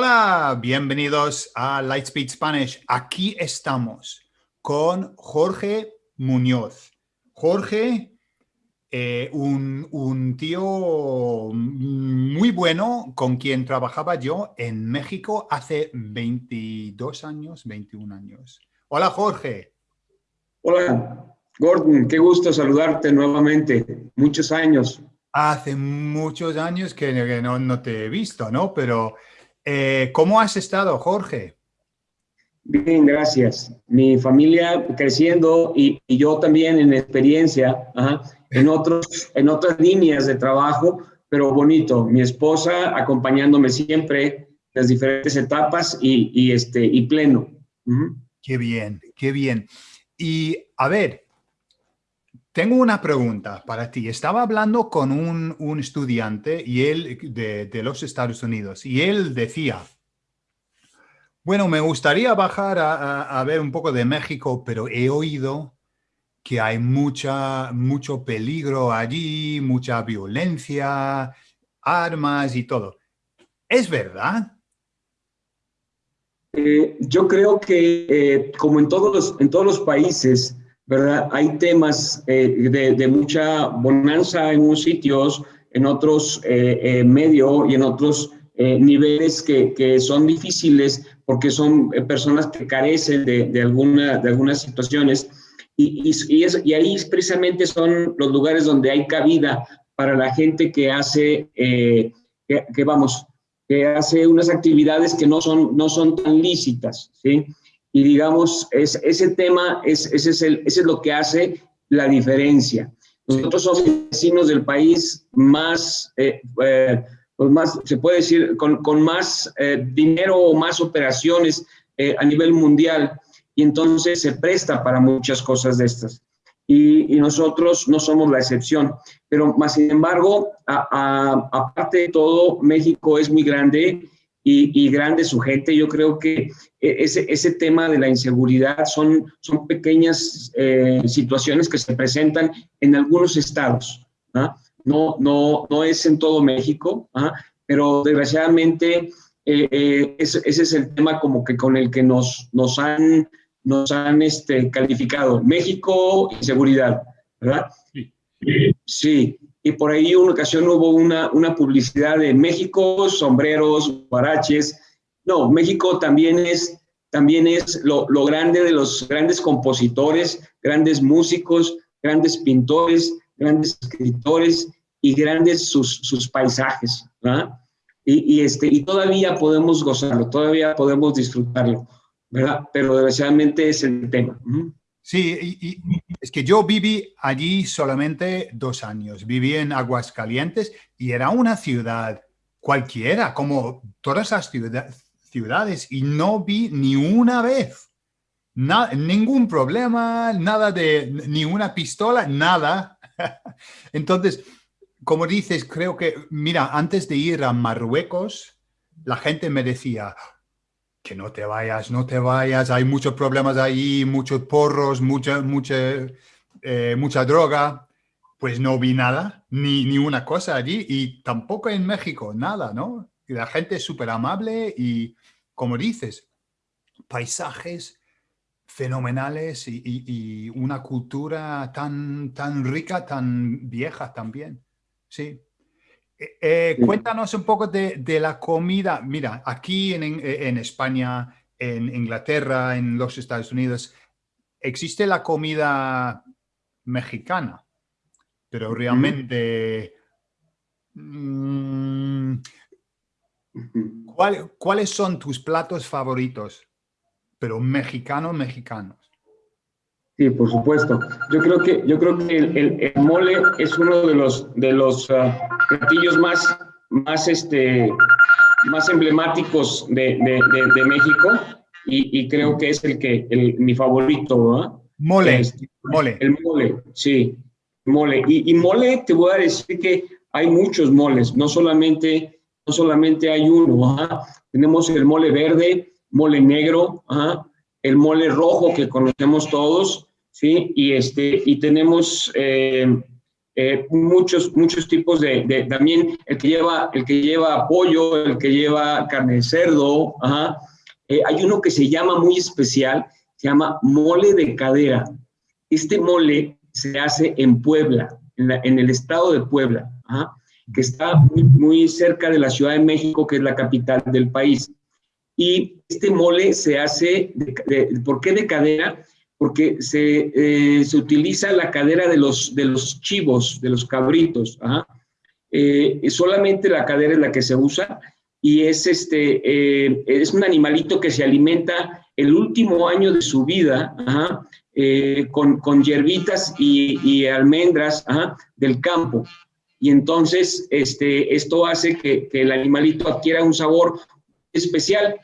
Hola, bienvenidos a Lightspeed Spanish. Aquí estamos con Jorge Muñoz. Jorge, eh, un, tío muy bueno con quien trabajaba yo en México hace 22 años, 21 años. Hola, Jorge. Hola, Gordon, qué gusto saludarte nuevamente. Muchos años. Hace muchos años que, no, te he visto, ¿no? Pero, eh, ¿cómo has estado, Jorge? Bien, gracias. Mi familia creciendo y, yo también en experiencia, en, otros, en otras líneas de trabajo, pero bonito. Mi esposa acompañándome siempre en las diferentes etapas y, este, y pleno. Qué bien, qué bien. Y a ver, tengo una pregunta para ti. Estaba hablando con un, estudiante y él de, los Estados Unidos y él decía, bueno, me gustaría bajar a, ver un poco de México, pero he oído que hay mucha, mucho peligro allí, mucha violencia, armas y todo. ¿Es verdad? Eh, yo creo que eh, como en todos los, en todos los países, ¿verdad? Hay temas eh, de, mucha bonanza en unos sitios, en otros medio y en otros niveles que, que, son difíciles porque son personas que carecen de, de, alguna, de algunas situaciones. Y, y, es, y, ahí precisamente son los lugares donde hay cabida para la gente que hace, que, que, vamos, que hace unas actividades que no son, no son tan lícitas, ¿sí? Y digamos, es, ese tema, es, ese, es el, ese es lo que hace la diferencia. Nosotros somos vecinos del país más, eh, eh, pues más se puede decir, con, con más eh, dinero o más operaciones a nivel mundial, y entonces se presta para muchas cosas de estas y, nosotros no somos la excepción. Pero más sin embargo, aparte de todo, México es muy grande y, grande su gente. Yo creo que e, ese, ese tema de la inseguridad son, son pequeñas eh, situaciones que se presentan en algunos estados. ¿ah? No, no, no es en todo México, ¿ah? pero desgraciadamente eh, eh, ese, ese, es el tema como que con el que nos, nos han nos han este, calificado. México, inseguridad, ¿verdad? Sí. sí. Y por ahí una ocasión hubo una, una publicidad de México, sombreros, baraches. No, México también es, también es lo, lo grande de los grandes compositores, grandes músicos, grandes pintores, grandes escritores y grandes sus, sus paisajes. ¿verdad? Y, y, este, y todavía podemos gozarlo, todavía podemos disfrutarlo. ¿verdad? Pero desgraciadamente es el tema. Sí, es que yo viví allí solamente dos años. Viví en Aguascalientes y era una ciudad cualquiera, como todas las ciudades, y no vi ni una vez ningún problema, nada de ni una pistola, nada. Entonces, como dices, creo que, mira, antes de ir a Marruecos, la gente me decía, que no te vayas, no te vayas, hay muchos problemas ahí, muchos porros, mucha, eh, mucha droga. Pues no vi nada, ni, ni una cosa allí y tampoco en México, nada, ¿no? Y la gente es súper amable y, como dices, paisajes fenomenales y, una cultura tan, tan rica, tan vieja también. Sí. Eh, cuéntanos un poco de, la comida. Mira, aquí en, España, en Inglaterra, en los Estados Unidos, existe la comida mexicana, pero realmente... Mm, ¿Cuáles son tus platos favoritos? Pero mexicanos, mexicanos. Sí, por supuesto. Yo creo que, yo creo que el, mole es uno de los, de los ah, platillos más, más, este, más emblemáticos de, de, México y, y, creo que es el que, el, mi favorito. Mole, mole. El mole, sí, mole. Y, y, mole, te voy a decir que hay muchos moles, no solamente, no solamente hay uno. Tenemos el mole verde, mole negro, el mole rojo que conocemos todos, ¿sí? Y, este, y tenemos eh, eh, muchos, muchos tipos de, también el que lleva, el que lleva pollo, el que lleva carne de cerdo, eh, hay uno que se llama muy especial, se llama mole de cadera. Este mole se hace en Puebla, en, el estado de Puebla, que está muy, cerca de la Ciudad de México, que es la capital del país. Y este mole se hace, ¿por qué de cadera? Porque se, eh, se, utiliza la cadera de los, de los chivos, de los cabritos. Eh, solamente la cadera es la que se usa y es, este, eh, es un animalito que se alimenta el último año de su vida con, con, hierbitas y, y almendras del campo. Y entonces este, esto hace que, que el animalito adquiera un sabor especial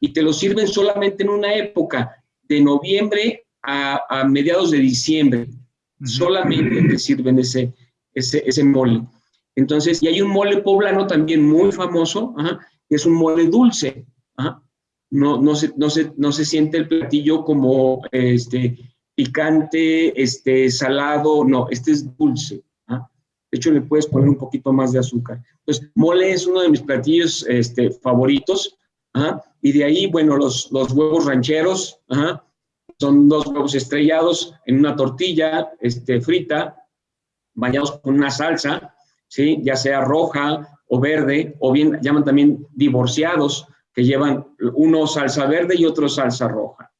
y te lo sirven solamente en una época de noviembre a, mediados de diciembre. Solamente te sirven ese, ese, ese, mole. Entonces, y hay un mole poblano también muy famoso, que es un mole dulce. No, no, se, no, se, no se siente el platillo como este, picante, este, salado, no, este es dulce. De hecho, le puedes poner un poquito más de azúcar. Entonces, mole es uno de mis platillos este, favoritos. Y de ahí, bueno, los, los huevos rancheros, son dos huevos estrellados en una tortilla este, frita, bañados con una salsa, ¿sí? ya sea roja o verde, o bien llaman también divorciados, que llevan uno salsa verde y otro salsa roja.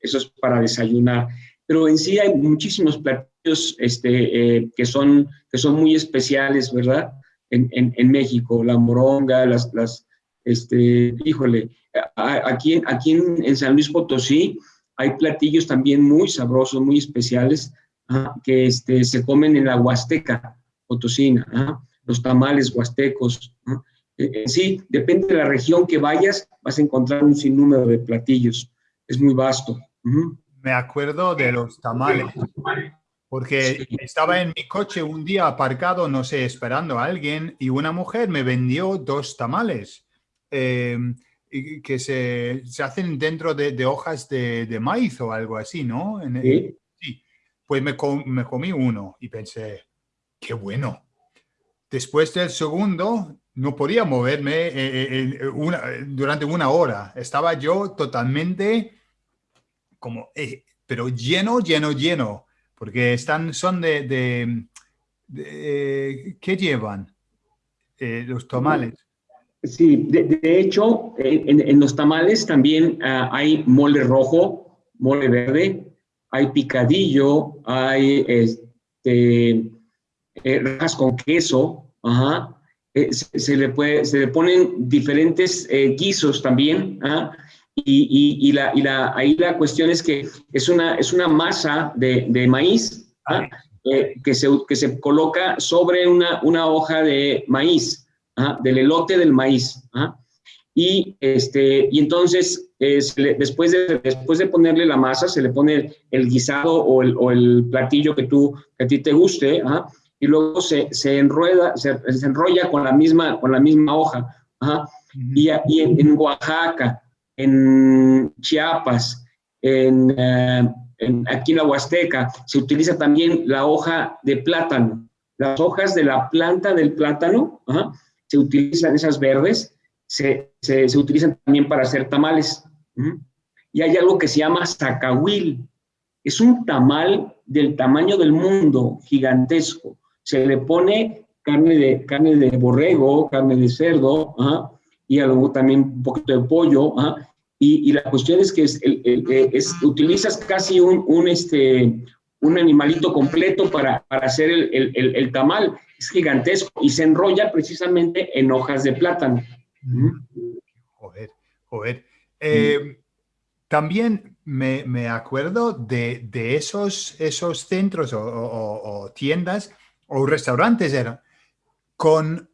Eso es para desayunar. Pero en sí hay muchísimos platillos este, eh, que, son, que son muy especiales, ¿verdad? En, en, México, la moronga, las, este, híjole, aquí, aquí en, San Luis Potosí hay platillos también muy sabrosos, muy especiales, que este, se comen en la Huasteca Potosina, los tamales huastecos. E, sí, depende de la región que vayas, vas a encontrar un sinnúmero de platillos. Es muy vasto. Me acuerdo de los tamales, porque estaba en mi coche un día aparcado, no sé, esperando a alguien, y una mujer me vendió dos tamales. Em, que se, se, hacen dentro de, de hojas de, de, maíz o algo así, ¿no? ¿Sí? sí. Pues me, me, comí uno y pensé, qué bueno. Después del segundo, no podía moverme eh, eh, una, durante una hora. Estaba yo totalmente como, eh, pero lleno, lleno, lleno, porque están, son de, de, de ¿qué llevan? los tamales. Sí, de, hecho, en, los tamales también ah, hay mole rojo, mole verde, hay picadillo, hay este, eh, rajas con queso, ajá. Eh, se, le puede, se le ponen diferentes eh, guisos también, y, y, la, y la, ahí la cuestión es que es una, es una masa de, de maíz que, se, que se coloca sobre una, una hoja de maíz del elote del maíz. Y, este, y entonces, después, de, después de ponerle la masa, se le pone el guisado o el, o el platillo que, tú, que a ti te guste, y luego se, se enrueda, se, enrolla con la misma, con la misma hoja. Y, y en, Oaxaca, en Chiapas, en, eh, en, aquí en la Huasteca, se utiliza también la hoja de plátano. Las hojas de la planta del plátano, se utilizan esas verdes, se, se, utilizan también para hacer tamales. Y hay algo que se llama zacahuil. Es un tamal del tamaño del mundo, gigantesco. Se le pone carne de, carne de borrego, carne de cerdo, y algo también un poquito de pollo. Y, y, la cuestión es que es, es, utilizas casi un, un, este, un animalito completo para, para hacer el, el, tamal es gigantesco y se enrolla precisamente en hojas de plátano. Joder, joder. Eh, también me, me, acuerdo de, de, esos, esos centros o, tiendas o restaurantes eran con,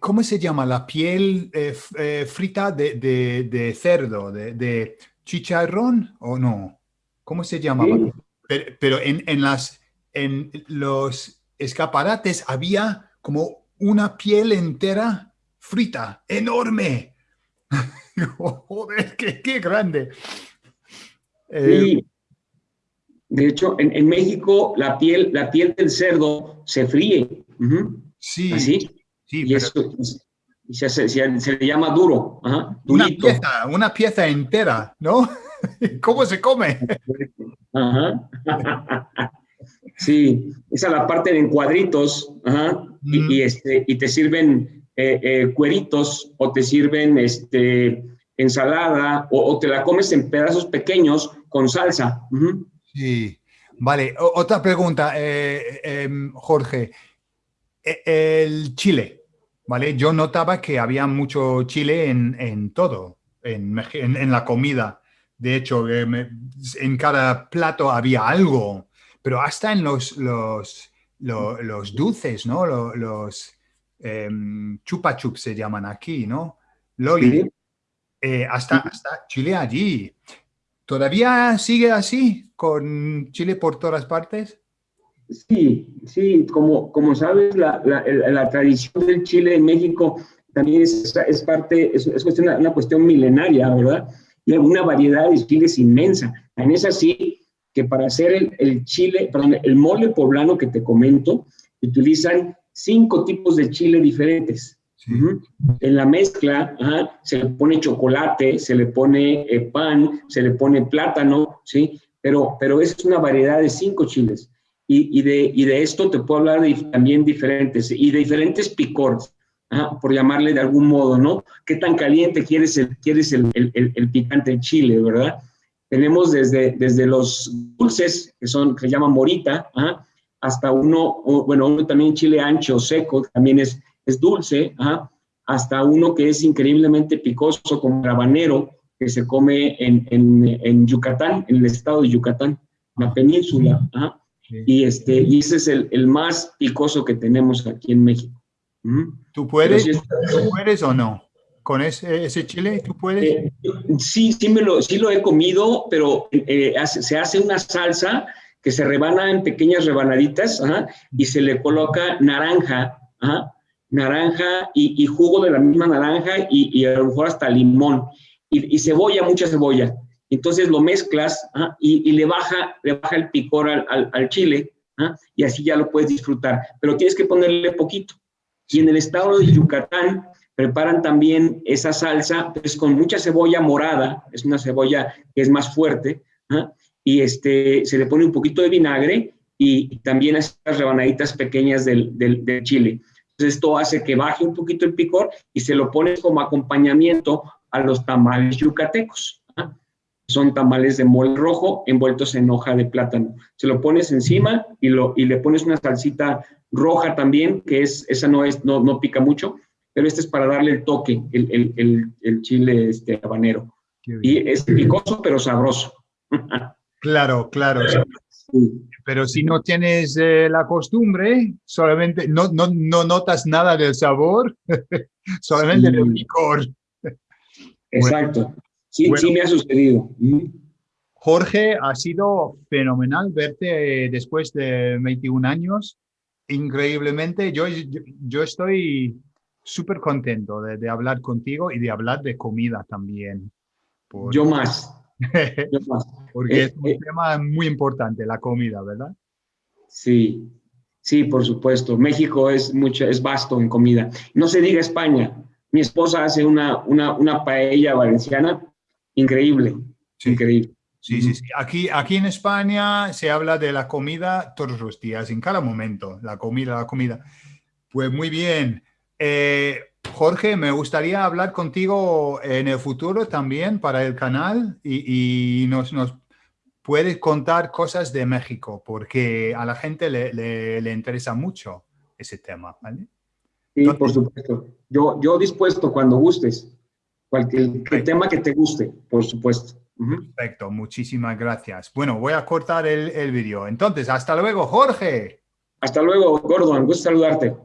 ¿cómo se llama? La piel eh, eh, frita de, de, cerdo, de, chicharrón o no? ¿Cómo se llamaba? Pero, en, en, las, en los escaparates había como una piel entera frita, enorme. Joder, qué, qué grande. Eh, De hecho, en, México la piel, la piel del cerdo se fríe. Sí. ¿Así? Sí, y eso se, se, le llama duro. una pieza, una pieza entera, ¿no? ¿Cómo se come? Ajá. Sí, esa es la parte en cuadritos, y, este, y te sirven eh, eh, cueritos o te sirven este, ensalada o, te la comes en pedazos pequeños con salsa. Sí, vale. otra pregunta, eh, em, Jorge. E, el chile, ¿vale? Yo notaba que había mucho chile en, todo, en, en, la comida. De hecho, en cada plato había algo pero hasta en los, los, los, dulces, ¿no? Los, em, chupa chup se llaman aquí, ¿no? Loli. Eh, hasta, hasta Chile allí. ¿Todavía sigue así, con Chile por todas partes? Sí, sí, como, como sabes, la, la, tradición del Chile en México también es, es parte, es, es una, una, cuestión milenaria, ¿verdad? Una variedad de chiles inmensa. En es así que para hacer el, chile, perdón, el mole poblano que te comento, utilizan cinco tipos de chile diferentes. En la mezcla se le pone chocolate, se le pone eh, pan, se le pone plátano, ¿sí? Pero, pero es una variedad de cinco chiles. Y, y, de, y de, esto te puedo hablar de, también diferentes, y de diferentes picores, por llamarle de algún modo, ¿no? ¿Qué tan caliente quieres el, quieres el, el, el picante chile, verdad? Tenemos desde, desde los dulces, que son, que se llaman morita, hasta uno, bueno, uno también chile ancho, seco, también es, es dulce, hasta uno que es increíblemente picoso, como el habanero, que se come en, en, en, Yucatán, en el estado de Yucatán, la península. Y, este, y ese es el, el, más picoso que tenemos aquí en México. ¿Tú puedes, ¿Tú puedes o no? con ese, ese chile? ¿Tú puedes? Eh, sí, sí, me lo, sí lo he comido, pero eh, se hace una salsa que se rebana en pequeñas rebanaditas y se le coloca naranja, naranja y, jugo de la misma naranja y, a lo mejor hasta limón y, cebolla, mucha cebolla. Entonces lo mezclas y, le, baja, le baja el picor al, al, chile y así ya lo puedes disfrutar, pero tienes que ponerle poquito. Y en el estado de Yucatán Preparan también esa salsa, pues con mucha cebolla morada, es una cebolla que es más fuerte, ¿ah? y este, se le pone un poquito de vinagre y, también estas rebanaditas pequeñas del, del, chile. Esto hace que baje un poquito el picor y se lo pones como acompañamiento a los tamales yucatecos. Son tamales de mole rojo envueltos en hoja de plátano. Se lo pones encima y, lo, y le pones una salsita roja también, que es, esa no, es, no, no pica mucho, pero este es para darle el toque, el, chile este, habanero. Y es picoso, pero sabroso. Claro, claro. Pero si no tienes eh, la costumbre, solamente no, no, no, notas nada del sabor, solamente del picor. Exacto. Sí, sí me ha sucedido. Jorge, ha sido fenomenal verte después de 21 años. Increíblemente, yo, yo estoy súper contento de, hablar contigo y de hablar de comida también. Yo más. Porque es un eh, tema muy importante, la comida, ¿verdad? Sí, sí, por supuesto. México es, mucho, es vasto en comida. No se diga España. Mi esposa hace una, una, una paella valenciana increíble, increíble. Sí, sí, sí. Aquí, aquí en España se habla de la comida todos los días, en cada momento, la comida, la comida. Pues muy bien. Eh, Jorge, me gustaría hablar contigo en el futuro también para el canal y, nos, nos, puedes contar cosas de México porque a la gente le, interesa mucho ese tema, ¿vale? Sí, por supuesto. Yo, yo dispuesto cuando gustes. Cualquier tema que te guste, por supuesto. Perfecto, muchísimas gracias. Bueno, voy a cortar el, el vídeo. Entonces, hasta luego, Jorge. Hasta luego, Gordon. Gusto saludarte.